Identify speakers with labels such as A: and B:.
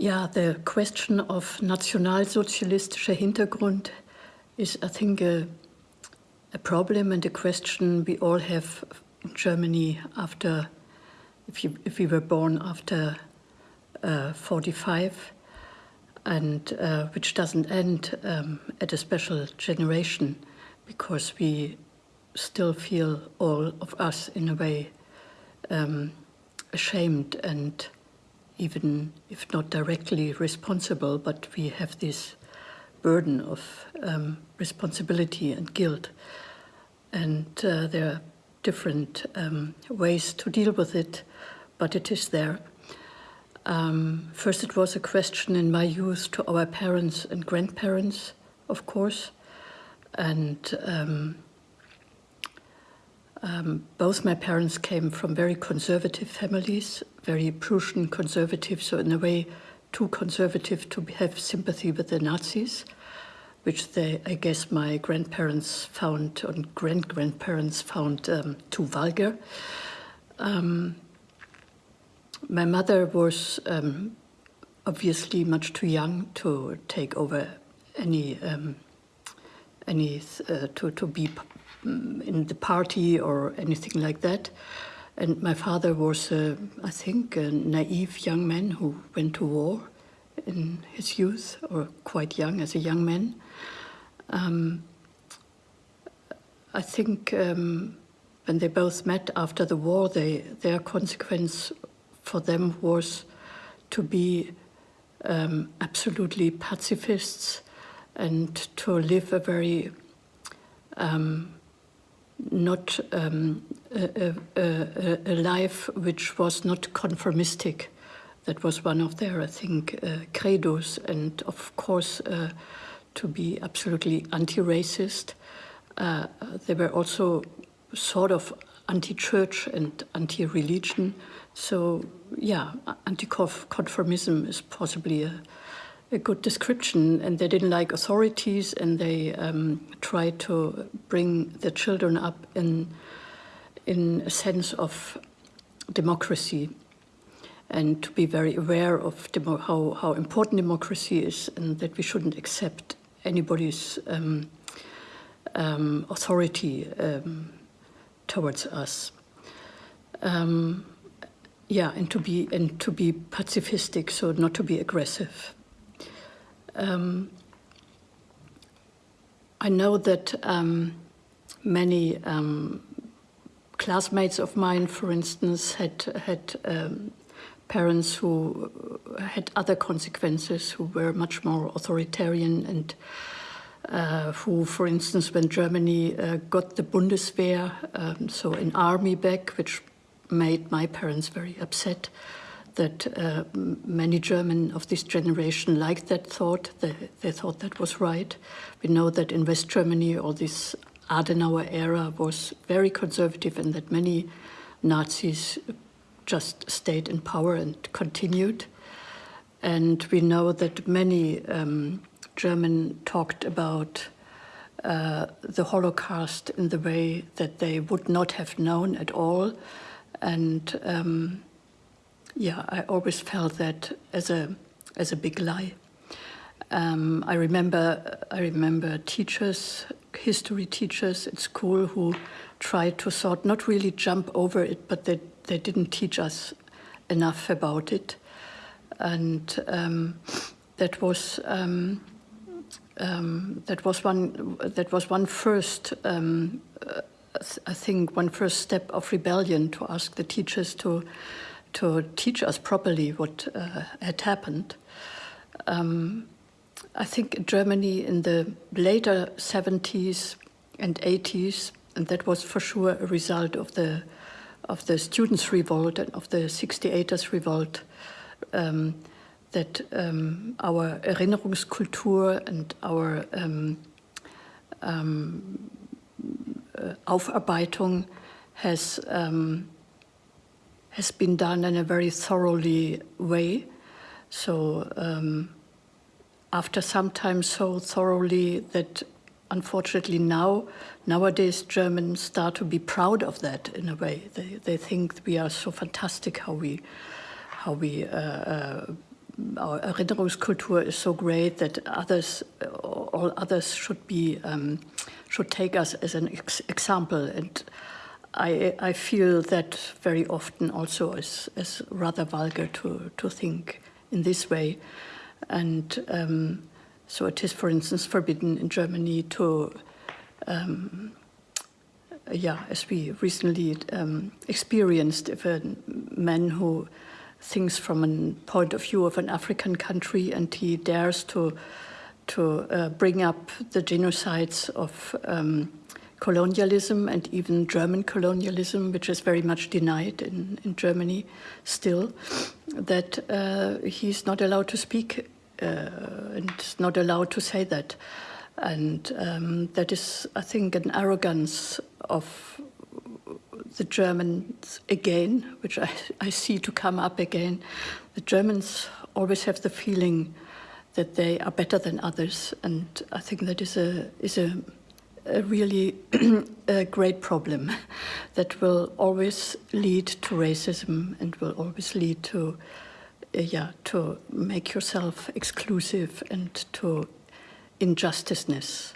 A: Yeah, the question of nationalsozialistischer Hintergrund is, I think, a, a problem and a question we all have in Germany after, if, you, if we were born after uh, 45, and uh, which doesn't end um, at a special generation, because we still feel all of us in a way um, ashamed and even if not directly responsible, but we have this burden of um, responsibility and guilt. And uh, there are different um, ways to deal with it, but it is there. Um, first, it was a question in my youth to our parents and grandparents, of course. And um, both my parents came from very conservative families, very Prussian conservative, so in a way too conservative to have sympathy with the Nazis, which they, I guess my grandparents found, and grand-grandparents found um, too vulgar. Um, my mother was um, obviously much too young to take over any, um, any uh, to, to be in the party or anything like that. And my father was, uh, I think, a naive young man who went to war in his youth, or quite young as a young man. Um, I think um, when they both met after the war, they, their consequence for them was to be um, absolutely pacifists and to live a very um, not um, a, a, a, life which was not conformistic. That was one of their, I think, uh, credos, and of course, uh, to be absolutely anti-racist. Uh, they were also sort of anti-church and anti-religion. So, yeah, anti-conformism is possibly a, a good description and they didn't like authorities and they um, tried to bring the children up in, in a sense of democracy and to be very aware of how, how important democracy is and that we shouldn't accept anybody's um, um, authority um, towards us. Um, yeah, and to be and to be pacifistic, so not to be aggressive. Um, I know that um, many um, classmates of mine, for instance, had had um, parents who had other consequences, who were much more authoritarian and uh, who, for instance, when Germany uh, got the Bundeswehr, um, so an army back, which made my parents very upset, that uh, many German of this generation liked that thought. They, they, thought that was right. We know that in West Germany, all this Adenauer era was very conservative and that many Nazis just stayed in power and continued. And we know that many um, German talked about uh, the Holocaust in the way that they would not have known at all. And um, yeah, I always felt that as a as a big lie. Um, I remember I remember teachers, history teachers at school who tried to sort not really jump over it, but they they didn't teach us enough about it, and um, that was. Um, um that was one. That was one first um, uh, I think one first step of rebellion to ask the teachers to to teach us properly what uh, had happened. Um, I think Germany in the later 70s and 80s, and that was for sure a result of the of the students' revolt and of the 68ers revolt, um, that um, our Erinnerungskultur and our um, um, uh, Aufarbeitung has um, has been done in a very thoroughly way. So um, after some time so thoroughly that unfortunately now, nowadays Germans start to be proud of that in a way. They, they think we are so fantastic how we, how we uh, uh, our Erinnerungskultur is so great that others, all others should be, um, should take us as an ex example. And I, I feel that very often also as rather vulgar to, to think in this way. And um, so it is, for instance, forbidden in Germany to, um, yeah, as we recently um, experienced, if a man who thinks from a point of view of an African country and he dares to to uh, bring up the genocides of um, colonialism and even German colonialism, which is very much denied in, in Germany still, that uh, he's not allowed to speak uh, and not allowed to say that. And um, that is, I think, an arrogance of the Germans again, which I, I see to come up again. The Germans always have the feeling that they are better than others, and I think that is a is a, a really a great problem that will always lead to racism and will always lead to uh, yeah to make yourself exclusive and to injusticeness.